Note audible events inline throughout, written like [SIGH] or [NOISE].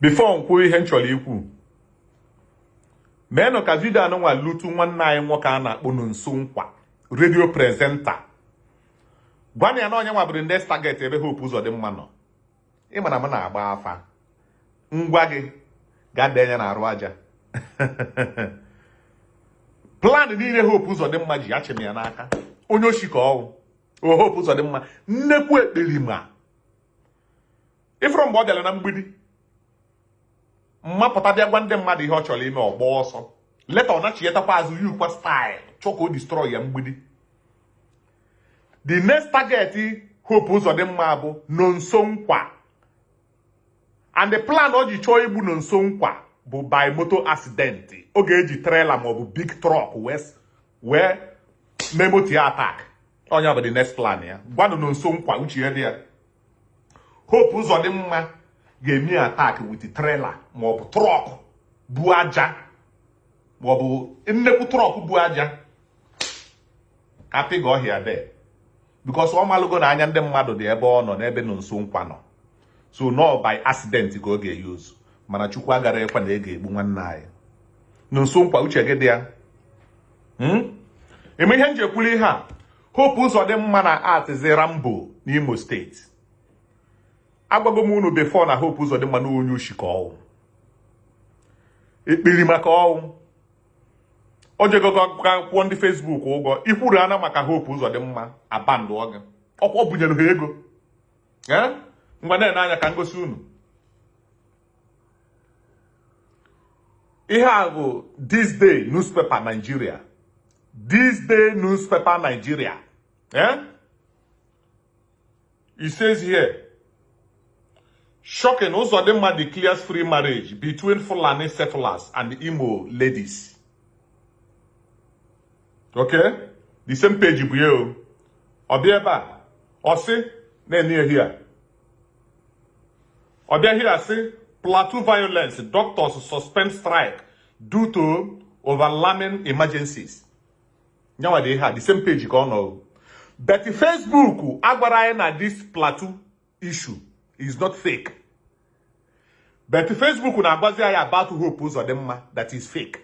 bifo nkwuo ihe m chọrọ ikwu meenụ ka vidio anụnwa lutu nwanne anyị nwoke a na-akpọ Nonso Nkwa redio prezenta gwana ya na onye nwabụrụ ndị staget ebe Hope Uzodimma nọ. Ịma na m na-agba afa. Ngwa gị gaa denye na arụ aja. [LAUGHS] Plan niile Hope Uzodimma ji achịm ya n'aka. Onye oshi ka ọwụ o Hope Uzodimma nnekwu ekperima ifuru mgbe ọ bịara na mgbidi mmapụta bịa gwa ndị mmadụ ihe ọ chọrọ ime ọgba ọsọ. Leta ọ nachiyetakwa azụ yukwa style. Chọ ka o destroy ya mgbidi. The next target Hope Uzodimma bụ Nonso Nkwa. And the plan o ji chọọ igbu Nonso Nkwa bụ by moto accident. Ọ ga-eji trailer maọbụ big truck wee mee moto ya attack. Onye bụ the next plan ya. Gwanụ Nonso Nkwa uche ya dị ya. Hope Uzodimma ga-eme attack with trailer maọbụ trọk bu aja maọbụ nnekwu trọk bu aja. Ka pịga ọhịa de because ọ malụgo na anya ndị mmadụ dị ebe ọ nọ n'ebe Nonso Nkwa nọ. So no by accident ka ọ ga-eyuzu mana Chukwu agara ekwe na ị ga-egbu nwanne anyị. Nonso Nkwa uche gị dị ya? Eme ihe ekwuli ihe a? Hope Uzodimma na artizi Rambo n'Imo steeti agwago m unu before na Hope Uzodimma na onye ka ọwụ ekpiri maka ọwụ o jegogo kwụọ ndị Facebook ụgwọ. Ikwuru ana maka Hope Uzodimma abandụ gị. Ọkwa ọ bunyere ha ego. Ngwa na anya ka ngosi unu. Ihe a bụ this day newspaper Nigeria. This day newspaper Nigeria. Eh? it here Shocking, Uzodimma declares free marriage between Fulani settlers and Imo ladies. Okay? The same page bụ ya o. Ọ bịa ebe a, ọ sị here. Sị plateau violence, doctors suspend strike due to overwhelming emergencies. Nyanwa dị ihe a, the same page ka ọ nọ. But Facebook agwara anyị na this plateau issue is not fake. But Facebook na-agbazi anyị about Hope Uzodimma that is fake.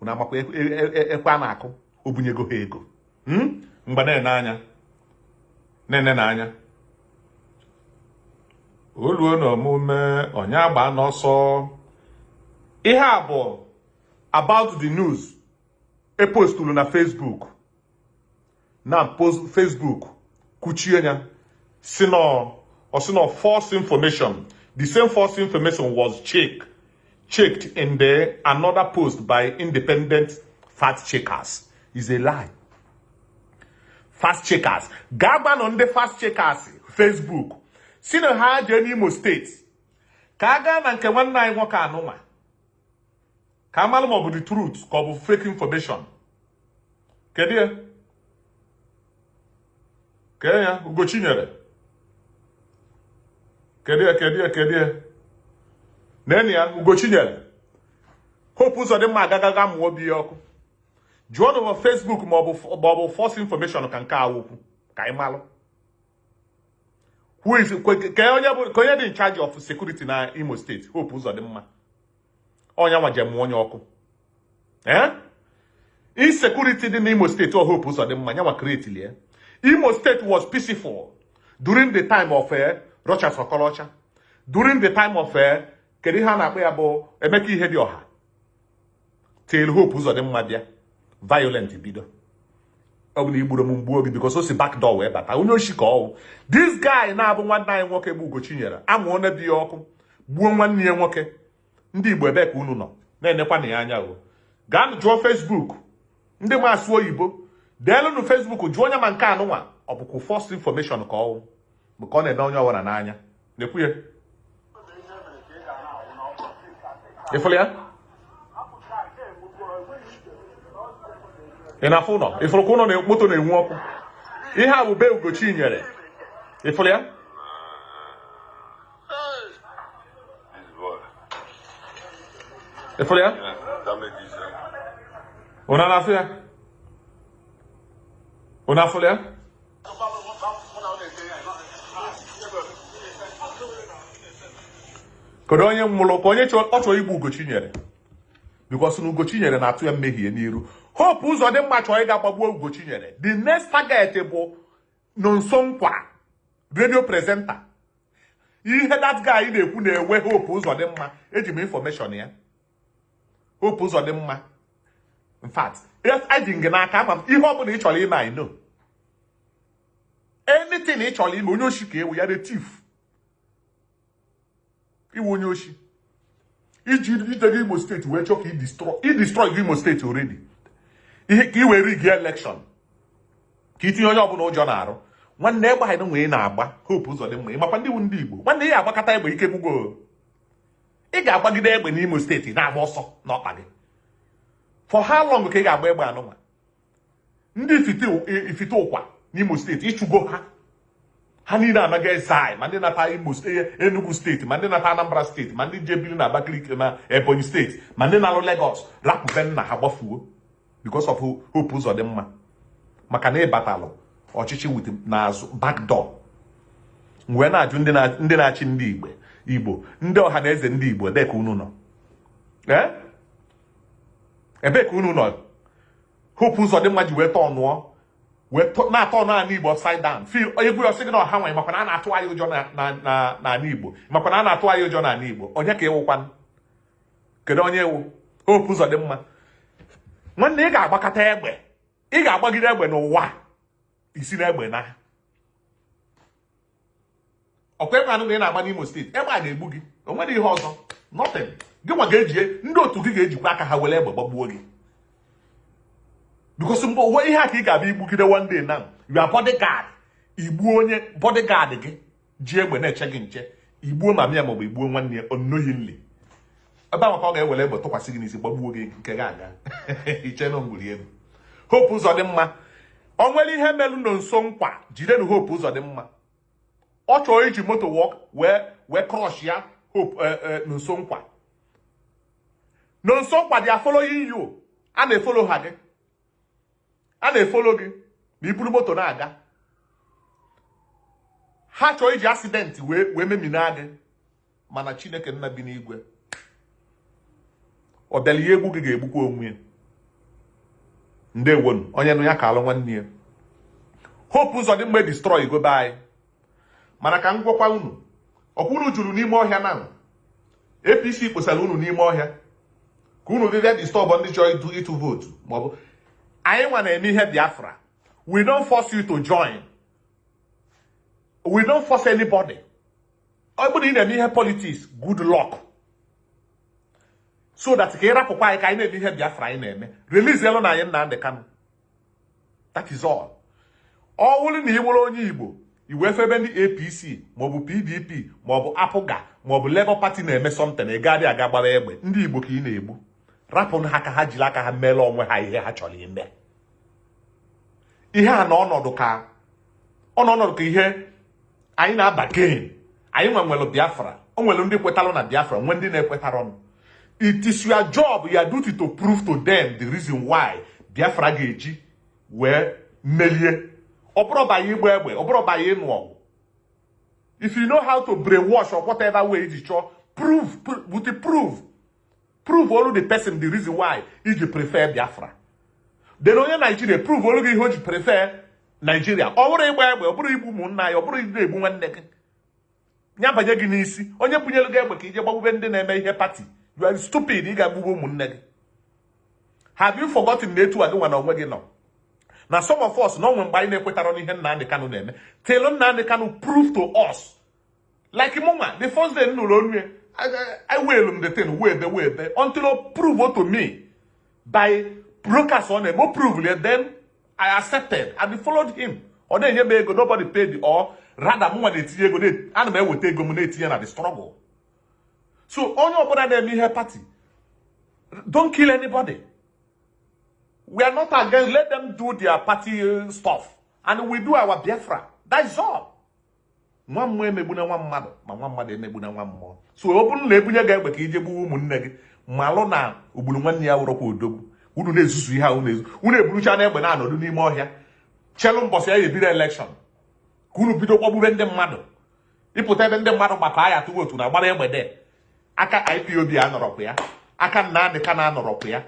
Unu amakwa ekwe a na-akụ obunyego ha ego. Mgbe na-ene anya na-ene oluo na omume onye agba n'ọsọ ihe a bụ about the news epostulu na Facebook na Facebook kuchie ya si Osino false information. The same false information was checked, checked in the another post by independent fact checkers. Is a lie. Fast checkers. Gaban on the fast checkers Facebook. Jee n'Imo steeti ka a gaa na nke nwanne anyị nwoke anụnwa ka a mara ma ọ bụ the truth ka fake information. Kedu ya? Kee ya Ugochinyere. Kedu ya kedu ya kedu ya? Nene ya Ugochinyere Hope Uzodimma agagaga mụọ obi ya ọkụ. Jụọ na Facebook ma ọ bụ false information ka nke a wokwu ka anyị malụ. Ka onye dị in charge of security na Imo State? Hope Uzodimma ọnya nwa jem onye ọkụ. Insecurity dị n'Imo State ọ Hope Uzodimma nyanwa create ya Imo State was peaceful during the time of Rochas Okorocha during the time of kedu ihe a na-akpọ ya bụ Emeka ihe dị ọha? Till Hope Uzodimma bịa. Violent bido. Ọ bụ na igburu m mgbu obi because o si wee bata. Onye oshi ka ọwụ this guy na-abụ nwanne anyị nwoke bụ Ugochinyere amụọ na bi ya ọkụ. Gbuo nwanne ya nwoke. Ndị Igbo ebe ka unu nọ na-enekwa na ya anya o. Gaanụ jụọ Facebook. Ndị ma asụ oyibo deelụnụ Facebook jụọ onye ma nke anụnwa ọ bụkwa false information ka ọwụ bụ ka ọ na-eme onye ọbụla n'anya na-ekwu ya ịfụrụ ya ị na-afụ ụlọ ịfụrụ ka ụlọ moto na-enwu ọkụ ihe a bụ be Ugochinyere ịfụrụ ya ịfụrụ ya ụna na-afụ ya ụna afụrụ ya kedu onye nwụrụ ka onye ọ chọrọ igbu ugochinyere bikos na ugochinyere na-atụ ya mmehie n'iru. Hope ụzọ dị mma chọrọ ịga gbagbuo ugochinyere the next target bụ nonso nkwa radio presenter. Ihe that guy na-ekwu na-ewe hope ụzọ dị mma. Eji m information ya. Hope ụzọ dị mma. In eji gị n'aka ama m ihe ọ bụla ị chọrọ ime I know. Anything ị chọrọ ime onye oshi ka ewu ya the thief. Iwu onye oshi. Iji gị Imo steeti wee chọọ ka i destroy gị Imo steeti already. Ihe ka i wee rig election. Ka itinye onye ọbụla ụjọ na-arụ nwanne egbe anyị nwee na-agba hope ụzọ dị mma ịmakwa ndị wu ndị Igbo. Nwanne ya agbakọta egbe ike gwụgo ị ga-agbagide egbe n'Imo steeti na-agba ọsọ n'ọkpa gị. For how long ka ị ga-agba egbe anụnwa? Ndị ifite ụkwa n'Imo steeti ịchụgo ha. Ha niile eze anyị ma ndị nata Imo Enugu steeti ma ndị nata Anambra steeti ma ndị jebiri na Abakaliki na Ebonyi steeti ma ndị na-alụ Lagos. Rapụbe nna ha gbafuo because of hope ụzọ dị mma maka na ịbatalụ ọchịchị wit n'azụ backdoor wee na-ajụ ndị na-achị ndị Igbo Igbo ndị ọha na eze ndị Igbo ebee ka unu nọ. Ebee ka unu nọ. Hope ụzọ dị mma ji wee tọọ nụọ. Na-atọ n'ala Igbo upside down. Egwu ya ọ sị gị na ọha nwanyị makwa na a na-atụ anyị ụjọ n'ala Igbo. Makwa na a na-atụ anyị ụjọ n'ala Igbo. Onye ka ịwụkwanụ kedu onye ewu hope ụzọ dị mma. Nwanne ị ga-agbakọta egbe. Ị ga-agbagide egbe n'ụwa. Isi na egbe na. Ọkwa egbe anụ na ị na-agba n'Imo steeti egbe a na-egbu gị. O nwere ihe ọzọ. Nothing. Gị nwa ga-eji ndị otu gị ga-ejikwa aka ha were egbe gbagbuo gị. Because mgbe onwe ihe a ka ị ga-abịa igbugide one day now you are bodyguard. Igbuo onye bodyguard gị ji egbe na-eche gị nche. Igbuo ma mịa maọbụ igbuo nwanne ya unknowingly. Ebe ahụ ka ọ ga-ewere egbe tụkwasị gị n'isi gbagbuo gị nke gị aga. [LAUGHS] Iche na elu. Hope ụzọ dị mma. O nwere ihe melụ na nso nkwa jidenu hope ụzọ dị mma. Ọ chọrọ iji moto wee wee crush ya hope nso nkwa. Nso nkwa dị afologhị you. A na-efolo ha gị. A na-efolo gị ma iburu moto na-aga. Ha chọrọ iji asidenti wee memina gị mana chineke nna bi n'igwe. Ọ bịala egwu gị ga-egbukwa onwe ya. Ndewonu onye nụ ya ka alụ nwanne ya. Hope ụzọ dị mgbe destroy gobe anyị. Mana ka m gwakwa unu ọkwunu juru n'ime ọhịa na APC kposara unu n'ime ọhịa. Ka unu bịa disturb ndị chọrọ ịtụ vootu maọbụ anyị nwa na-eme ihe Biafra. We don't force you to join. We don't force anybody. Ọ bụrụ ị na-eme ihe politics good luck. So that ka ị rapụkwa anyị ka anyị na-eme ihe Biafra anyị na-eme. Release elu na anyị Nnamdi Kanu. That is all. Ọ bụrụ na ị nwere onye Igbo iwe febe ndị APC maọbụ PDP maọbụ apụga maọbụ Labour Party na-eme something ị gaadị aga gbara egbe. Ndị Igbo ka ị na-egbu. Rapụ ha ka ha jiri aka ha meela onwe ha ihe ha chọrọ ime. Ihe a na ọnọdụ ka ọnọdụ ka ihe anyị na-aba gain anyị nwe nwere Biafra. O nwere ndị kwetalụ na Biafra nwee ndị na-ekwetara ọnụ it is your job your duty to prove to them the reason why Biafra ga-eji wee melie. Ọ bụrụ banye igba egbe ọ bụrụ banye ịnụ ọgụ. If you know how to brainwash or whatever way iji chọọ prove the prove prove olu the person the reason why iji prefer Biafra then onye Naijiria prove olu gị ihe o ji prefer Naijiria ọ bụrụ ịgba egbe ọ bụrụ igbu ụmụnna ya ọ bụrụ ide egbu nwanne gị. Ya banye gị n'isi. Onye bunyelu gị egbe ka ije gbagbube ndị na-eme ihe pati you stupid ị ga-agbugbu ụmụnne gị. Have you forgotten na etu a gị na onwe gị nọ? Na some of us na onwe mgbe anyị na-ekwetara n'ihe Nnamdi Kanu na-eme. Till Nnamdi Kanu prove to us. Like mụnwa the first day nụrụ onu ya I will the thing webe webe until prove to me by brokers ọ na-eme o prove it then I accepted. And followed him. Ọ na-enye m ego nobody paid or rather mụnwa na-etinye ego ana m eweta ego m na-etinye na the struggle. So onye ọbụla na-eme ihe party. Don't kill anybody. We are not against let them do their party stuff. And we do our Biafra. That's all. Nwa mmụọ emegbuna nwa mmadụ ma nwa mmadụ emegbuna nwa mmụọ so ọ bụrụ na ebunye gị egbe ka ije gbuo ụmụnne gị malụ na ogburu nwanne ya wụrọkwa odogwu unu na-ezuzu ihe a unu eburucha na egbe na-anọdụ n'ime ọhịa. Chelu mbọsị ya ebido elekshọn ka unu bido kpọgbube ndị mmadụ. Ịpụta ebe ndị mmadụ gbakọ aya atụ vootu na gbara egbe de aka ipob anọrọkwa ya. Aka nnamdị ka na-anọrọkwa ya.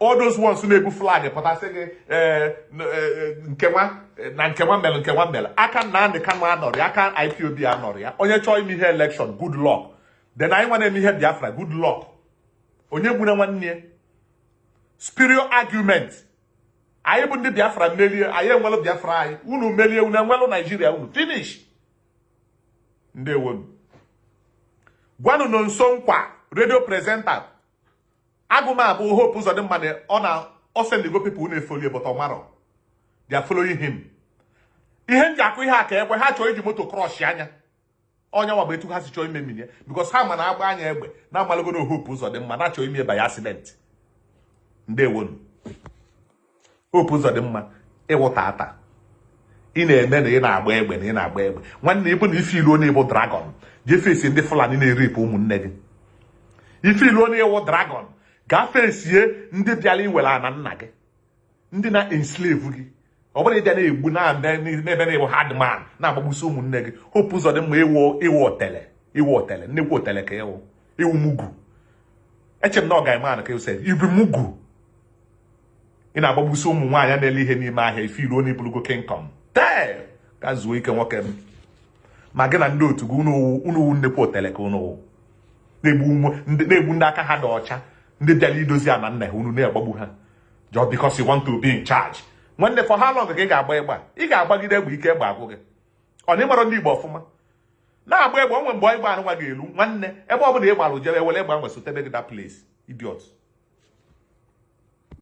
All those ones na-ebu flag pụtasị gị ee, n- ee, nkenwa na nkenwa mere nkenwa mere aka nnamdị ka anọrọ ya aka ipob anọrọ ya. Onye chọọ ime ihe election good luck. Then anyị nwa na-eme ihe biafra good luck. Onye gbuna nwanne ya spirit argument. Anyị bụ ndị biafra merie anyị enwelụ biafra anyị unu merie unu enwelụ naijiria unu. Finish. Ndewonu gwanụ nọ nso nkwa redio presenta agụmabụ hope ụzọ dị mma na ọ na ọ sendigo pipo na-efolie but ọmarọ they following him. Ihe m ji akụ ihe a ka ekwe ha chọrọ iji moto krọsh anya. Onye nwa bụ etu ha si chọọ ime mmiri bikos ha ma na agba anya egbe na amalụgodo hope ụzọ dị mma na-achọ ime ebe ya asidenti ndewonu. Hope ụzọ dị mma ịwụta ata. Ị na-eme na ị na-agba egbe na ị na-agba egbe. Nwanne ịbụ na ife ilu onye bụ dragon. Jee ndị fulani na-eripụ ụmụnne gị. Ife ilu onye wụ dragon gaa fesie ndị bịara iwere ana nna gị. Ndị na-enslave gị. Ọ bụrụ ịbịa na-egbu na n'ebe na-ewu hardman na-agbagbusi ụmụnne gị hope ụzọ dị mma ịwụ ịwụ otele ịwụ otele nnekwu otele ka ịwụ ịwụ mugu. Eche na ọ ga-eme anụ ka ịwụsị ibu mugu. Ị na-agbagbusi ụmụ nwaanyị na-ele ihe n'ime ahịa ife ilu onye bụrụgo kingdom. Tee! Ka zuo ike nwoke m. Ma gị na ndị otu gị unu wụ nnekwu otele ka unu na-egbu ndị aka ha dị ọcha ndị bịara idozi ana nna ha unu na-agbagbu ha. Just because you want to be in charge. Nwanne for how long ka ga-agba egbe a? Ị ga-agbagide egbe ike egbe agwụ gị. Ọ na ịmara ndị igbo ọfụma? Na-agba egbe onwe mgbe egbe anụnwa ga-elu nwanne ebe ọ bụla ị gbara ujere ewere egbe ahụ sotebe gị that place idiot.